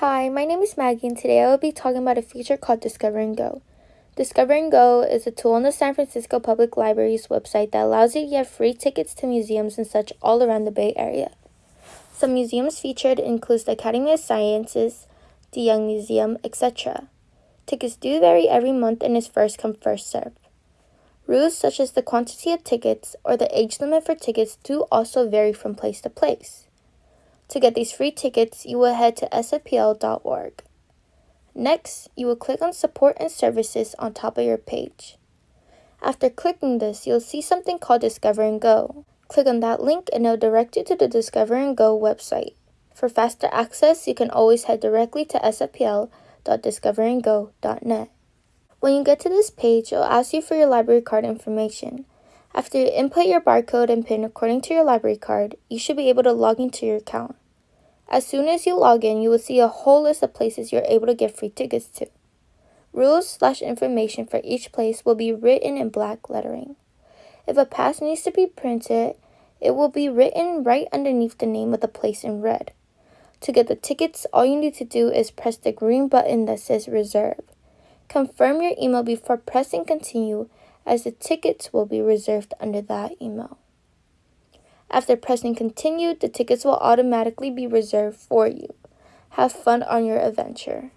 Hi, my name is Maggie, and today I will be talking about a feature called Discover and Go. Discover and Go is a tool on the San Francisco Public Library's website that allows you to get free tickets to museums and such all around the Bay Area. Some museums featured include the Academy of Sciences, de Young Museum, etc. Tickets do vary every month and is first come first served. Rules such as the quantity of tickets or the age limit for tickets do also vary from place to place. To get these free tickets, you will head to sfpl.org. Next, you will click on Support and Services on top of your page. After clicking this, you'll see something called Discover and Go. Click on that link and it'll direct you to the Discover and Go website. For faster access, you can always head directly to sfpl.discoverandgo.net. When you get to this page, it'll ask you for your library card information. After you input your barcode and PIN according to your library card, you should be able to log into your account. As soon as you log in, you will see a whole list of places you're able to get free tickets to. Rules slash information for each place will be written in black lettering. If a pass needs to be printed, it will be written right underneath the name of the place in red. To get the tickets, all you need to do is press the green button that says reserve. Confirm your email before pressing continue as the tickets will be reserved under that email. After pressing continue, the tickets will automatically be reserved for you. Have fun on your adventure.